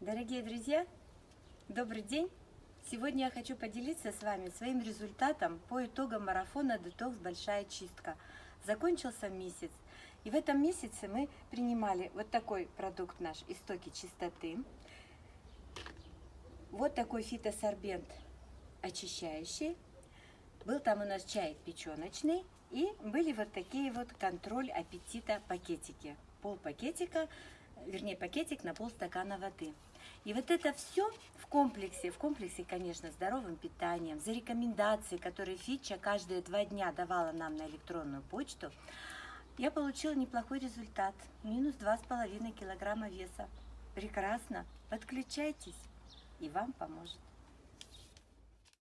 Дорогие друзья, добрый день! Сегодня я хочу поделиться с вами своим результатом по итогам марафона «Детокс. Большая чистка». Закончился месяц, и в этом месяце мы принимали вот такой продукт наш «Истоки чистоты», вот такой фитосорбент очищающий, был там у нас чай печеночный, и были вот такие вот контроль аппетита пакетики. Пол пакетика, вернее пакетик на полстакана воды. И вот это все в комплексе, в комплексе, конечно, здоровым питанием, за рекомендации, которые Фича каждые два дня давала нам на электронную почту, я получила неплохой результат. Минус два с половиной килограмма веса. Прекрасно. Подключайтесь, и вам поможет.